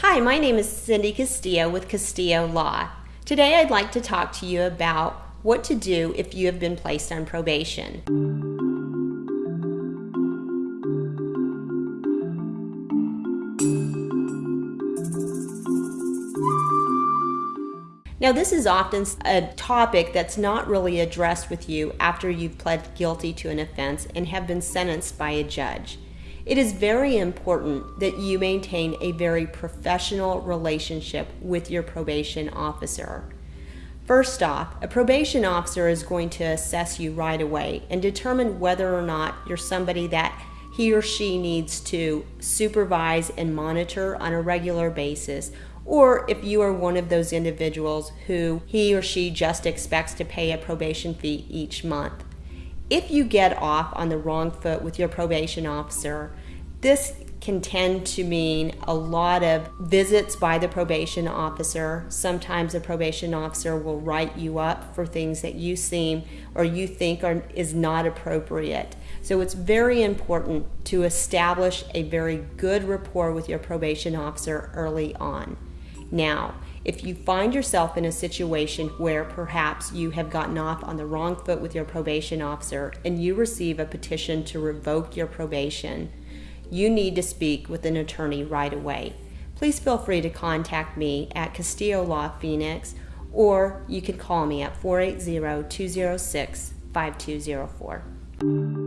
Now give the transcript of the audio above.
Hi, my name is Cindy Castillo with Castillo Law. Today I'd like to talk to you about what to do if you have been placed on probation. Now, this is often a topic that's not really addressed with you after you've pled guilty to an offense and have been sentenced by a judge. It is very important that you maintain a very professional relationship with your probation officer. First off, a probation officer is going to assess you right away and determine whether or not you're somebody that he or she needs to supervise and monitor on a regular basis, or if you are one of those individuals who he or she just expects to pay a probation fee each month. If you get off on the wrong foot with your probation officer, this can tend to mean a lot of visits by the probation officer. Sometimes a probation officer will write you up for things that you seem or you think are, is not appropriate. So it's very important to establish a very good rapport with your probation officer early on. Now, if you find yourself in a situation where perhaps you have gotten off on the wrong foot with your probation officer and you receive a petition to revoke your probation, you need to speak with an attorney right away. Please feel free to contact me at Castillo Law Phoenix or you can call me at 480 206 5204.